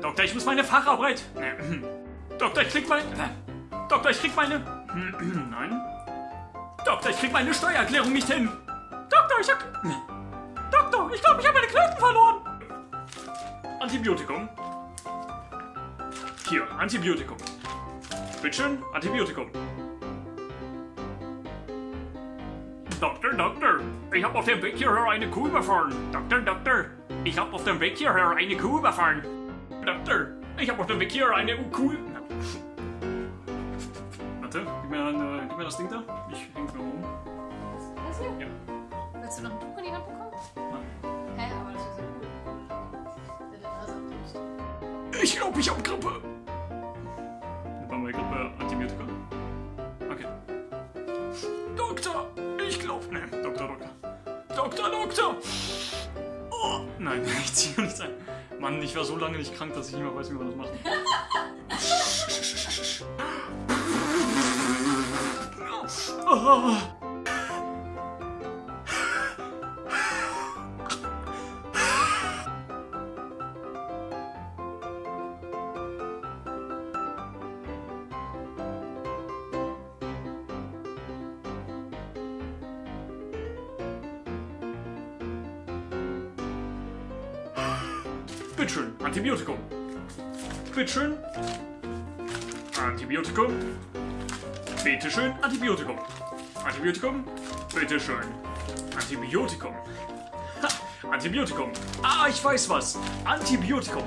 Doktor, ich muss meine Facharbeit. Doktor, ich krieg mein... Doktor, ich krieg meine... Nein. Doktor, ich krieg meine Steuererklärung nicht hin. Doktor, ich hab... Doktor, ich glaube, ich habe meine Knoten verloren. Antibiotikum. Hier, Antibiotikum. Bitteschön, Antibiotikum. Doktor, Doktor, ich habe auf dem Weg hierher eine Kuh überfahren. Doktor, Doktor, ich habe auf dem Weg hierher eine Kuh überfahren. Doktor, ich habe auf dem Weg hierher eine Kuh... Warte, gib mir, ein, äh, gib mir das Ding da. Ich häng's mir um. Das hier? Ja. Willst du noch ein Tuch in die Hand bekommen? Nein. Hä, aber das ist ja cool. Ich glaube, ich habe Grippe. War mal Grippe Antibiotika? Okay. Doktor, ich glaube. Ne, Doktor, Doktor. Doktor, Doktor! Oh, nein, ich ziehe nicht ein. Mann, ich war so lange nicht krank, dass ich nicht mehr weiß, wie man das macht. Oh. Bitteschön, Antibiotikum. Bitteschön. Antibiotikum. Bitteschön, Antibiotikum. Antibiotikum. Bitteschön. Antibiotikum. Ha, Antibiotikum. Ah, ich weiß was. Antibiotikum.